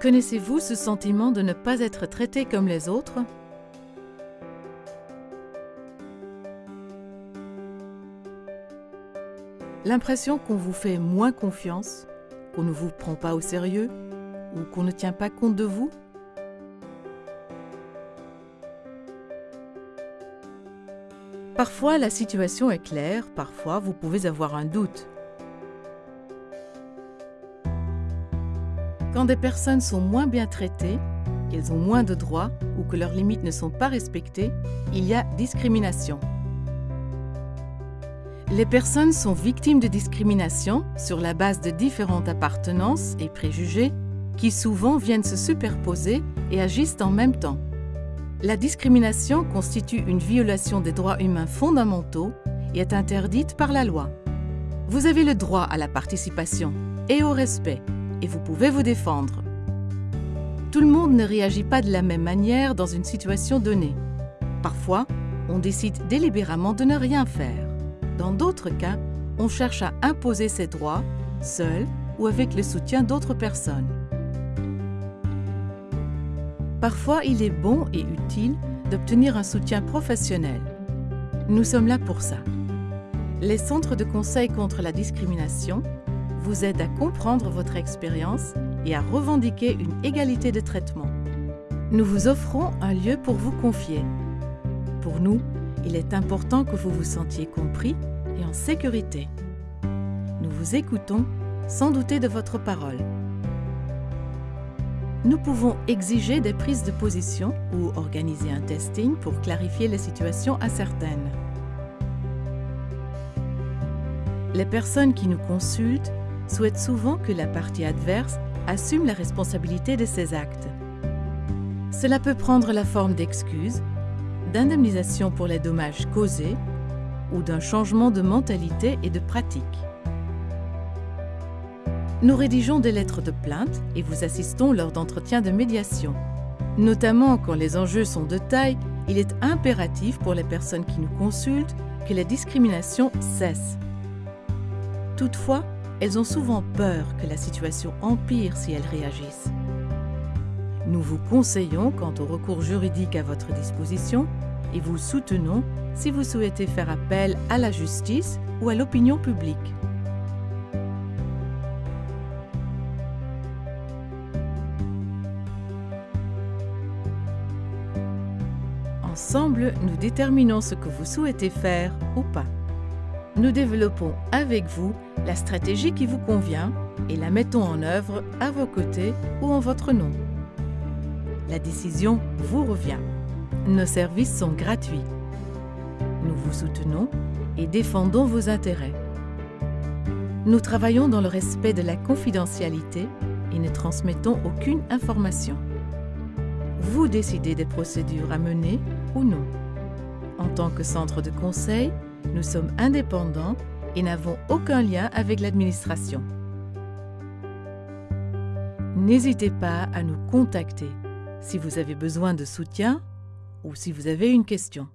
Connaissez-vous ce sentiment de ne pas être traité comme les autres? L'impression qu'on vous fait moins confiance, qu'on ne vous prend pas au sérieux ou qu'on ne tient pas compte de vous? Parfois, la situation est claire, parfois, vous pouvez avoir un doute. Quand des personnes sont moins bien traitées, qu'elles ont moins de droits ou que leurs limites ne sont pas respectées, il y a discrimination. Les personnes sont victimes de discrimination sur la base de différentes appartenances et préjugés qui souvent viennent se superposer et agissent en même temps. La discrimination constitue une violation des droits humains fondamentaux et est interdite par la loi. Vous avez le droit à la participation et au respect et vous pouvez vous défendre. Tout le monde ne réagit pas de la même manière dans une situation donnée. Parfois, on décide délibérément de ne rien faire. Dans d'autres cas, on cherche à imposer ses droits, seul ou avec le soutien d'autres personnes. Parfois, il est bon et utile d'obtenir un soutien professionnel. Nous sommes là pour ça. Les centres de conseil contre la discrimination vous aident à comprendre votre expérience et à revendiquer une égalité de traitement. Nous vous offrons un lieu pour vous confier. Pour nous, il est important que vous vous sentiez compris et en sécurité. Nous vous écoutons sans douter de votre parole. Nous pouvons exiger des prises de position ou organiser un testing pour clarifier les situations incertaines. Les personnes qui nous consultent souhaitent souvent que la partie adverse assume la responsabilité de ses actes. Cela peut prendre la forme d'excuses, d'indemnisation pour les dommages causés ou d'un changement de mentalité et de pratique. Nous rédigeons des lettres de plainte et vous assistons lors d'entretiens de médiation. Notamment quand les enjeux sont de taille, il est impératif pour les personnes qui nous consultent que la discrimination cesse. Toutefois, elles ont souvent peur que la situation empire si elles réagissent. Nous vous conseillons quant au recours juridique à votre disposition et vous soutenons si vous souhaitez faire appel à la justice ou à l'opinion publique. Ensemble, nous déterminons ce que vous souhaitez faire ou pas. Nous développons avec vous la stratégie qui vous convient et la mettons en œuvre à vos côtés ou en votre nom. La décision vous revient. Nos services sont gratuits. Nous vous soutenons et défendons vos intérêts. Nous travaillons dans le respect de la confidentialité et ne transmettons aucune information. Vous décidez des procédures à mener ou non. En tant que centre de conseil, nous sommes indépendants et n'avons aucun lien avec l'administration. N'hésitez pas à nous contacter si vous avez besoin de soutien ou si vous avez une question.